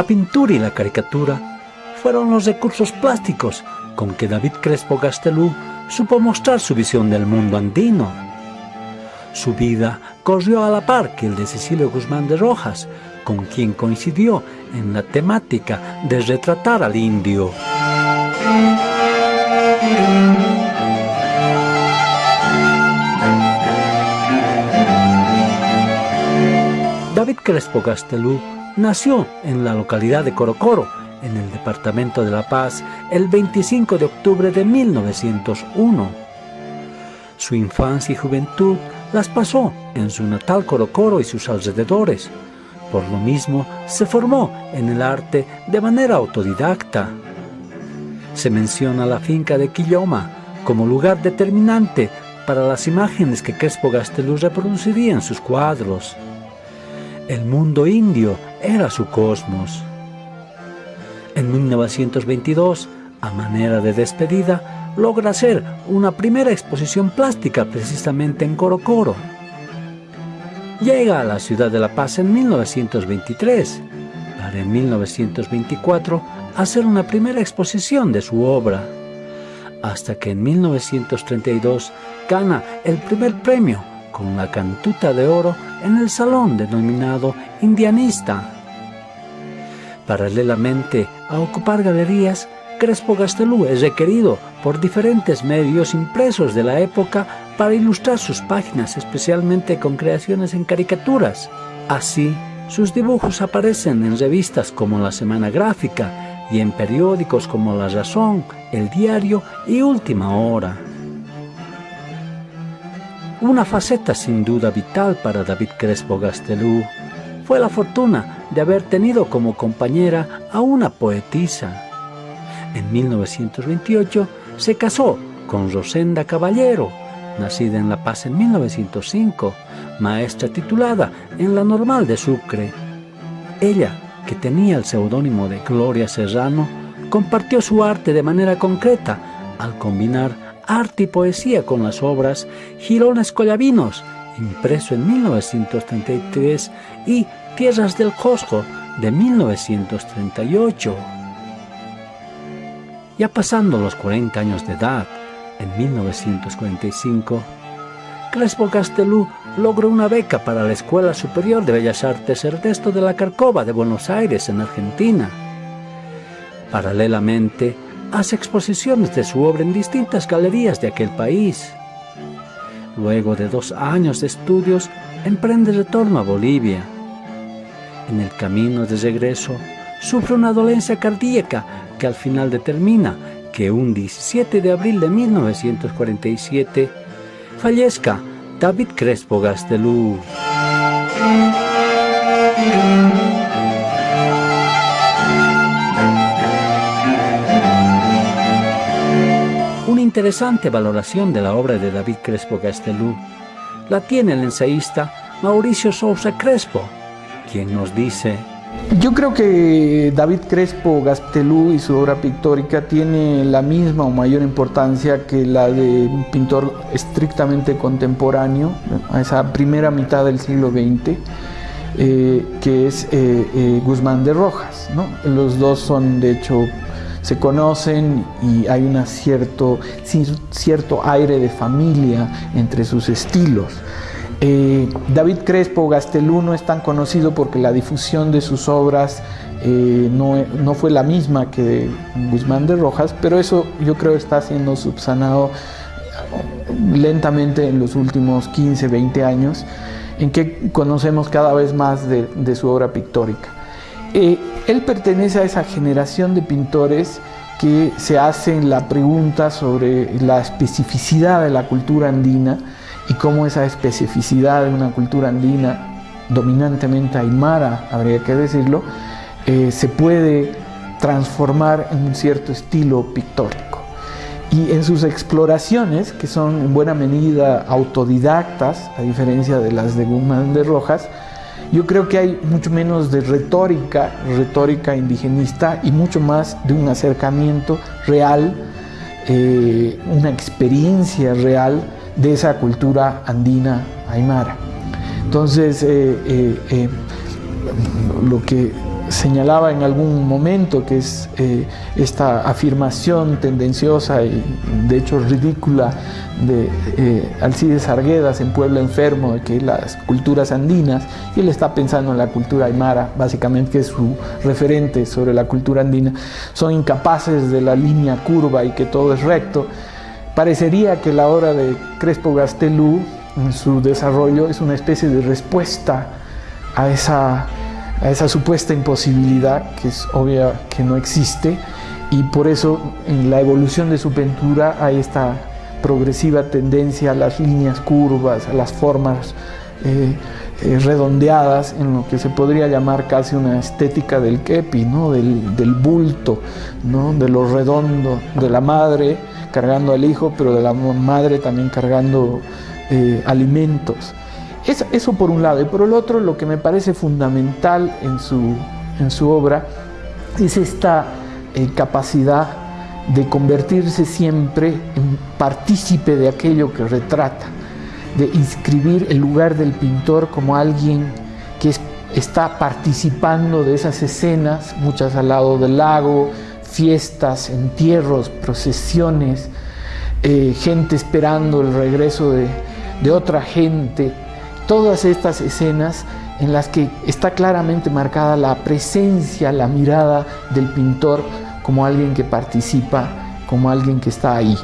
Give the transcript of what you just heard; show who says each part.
Speaker 1: La pintura y la caricatura fueron los recursos plásticos con que David Crespo Gastelú supo mostrar su visión del mundo andino. Su vida corrió a la par que el de Cecilio Guzmán de Rojas, con quien coincidió en la temática de retratar al indio. David Crespo Gastelú nació en la localidad de Corocoro, en el departamento de La Paz, el 25 de octubre de 1901. Su infancia y juventud las pasó en su natal Corocoro y sus alrededores. Por lo mismo, se formó en el arte de manera autodidacta. Se menciona la finca de Quilloma como lugar determinante para las imágenes que Crespo Gastelú reproduciría en sus cuadros. El mundo indio era su cosmos. En 1922, a manera de despedida, logra hacer una primera exposición plástica precisamente en Corocoro. Llega a la ciudad de La Paz en 1923, para en 1924 hacer una primera exposición de su obra, hasta que en 1932 gana el primer premio con la cantuta de oro en el salón denominado Indianista. Paralelamente a ocupar galerías, Crespo Gastelú es requerido por diferentes medios impresos de la época para ilustrar sus páginas, especialmente con creaciones en caricaturas. Así, sus dibujos aparecen en revistas como La Semana Gráfica y en periódicos como La Razón, El Diario y Última Hora. Una faceta sin duda vital para David Crespo Gastelú fue la fortuna de haber tenido como compañera a una poetisa. En 1928 se casó con Rosenda Caballero, nacida en La Paz en 1905, maestra titulada en la Normal de Sucre. Ella, que tenía el seudónimo de Gloria Serrano, compartió su arte de manera concreta al combinar arte y poesía con las obras Girones Collavinos, impreso en 1933, y Tierras del Cosco de 1938. Ya pasando los 40 años de edad, en 1945, Crespo Castelú logró una beca para la Escuela Superior de Bellas Artes Ernesto de la Carcova de Buenos Aires, en Argentina. Paralelamente, hace exposiciones de su obra en distintas galerías de aquel país. Luego de dos años de estudios, emprende retorno a Bolivia en el camino de regreso, sufre una dolencia cardíaca que al final determina que un 17 de abril de 1947 fallezca David Crespo Gastelú. Interesante valoración de la obra de David Crespo Gastelú la tiene el ensayista Mauricio Sousa Crespo, quien nos dice...
Speaker 2: Yo creo que David Crespo Gastelú y su obra pictórica tiene la misma o mayor importancia que la de un pintor estrictamente contemporáneo, a esa primera mitad del siglo XX, eh, que es eh, eh, Guzmán de Rojas. Los dos son, de hecho, se conocen y hay un cierto, cierto aire de familia entre sus estilos. Eh, David Crespo Gastelú no es tan conocido porque la difusión de sus obras eh, no, fue la misma que de Guzmán de Rojas, pero eso yo creo está siendo subsanado lentamente en los últimos 15, 20 años, en que conocemos cada vez más de, su obra pictórica. Eh, él pertenece a esa generación de pintores que se hacen la pregunta sobre la especificidad de la cultura andina, y cómo esa especificidad de una cultura andina, dominantemente aymara, habría que decirlo, eh, se puede transformar en un cierto estilo pictórico. Y en sus exploraciones, que son en buena medida autodidactas, a diferencia de las de Guzmán de Rojas, yo creo que hay mucho menos de retórica, retórica indigenista, y mucho más de un acercamiento real, eh, una experiencia real de esa cultura andina aymara. Entonces, eh, eh, lo que señalaba en algún momento, que es eh, esta afirmación tendenciosa y de hecho ridícula de eh, Alcides Arguedas en Pueblo Enfermo, de que las culturas andinas, y él está pensando en la cultura aymara, básicamente que es su referente sobre la cultura andina, son incapaces de la línea curva y que todo es recto. Parecería que la obra de Crespo Gastelú, en su desarrollo, es una especie de respuesta a esa a esa supuesta imposibilidad que es obvia que no existe y por eso en la evolución de su pintura hay esta progresiva tendencia a las líneas curvas, a las formas eh, eh, redondeadas en lo que se podría llamar casi una estética del kepi, ¿no? del, bulto, ¿no? de lo redondo, de la madre cargando al hijo, pero de la madre también cargando eh, alimentos. Eso, por un lado. Y por el otro, lo que me parece fundamental en su, en su obra es esta eh, capacidad de convertirse siempre en partícipe de aquello que retrata, de inscribir el lugar del pintor como alguien que está participando de esas escenas, muchas al lado del lago, fiestas, entierros, procesiones, eh, gente esperando el regreso de, de otra gente, todas estas escenas en las que está claramente marcada la presencia, la mirada del pintor como alguien que participa, como alguien que está ahí.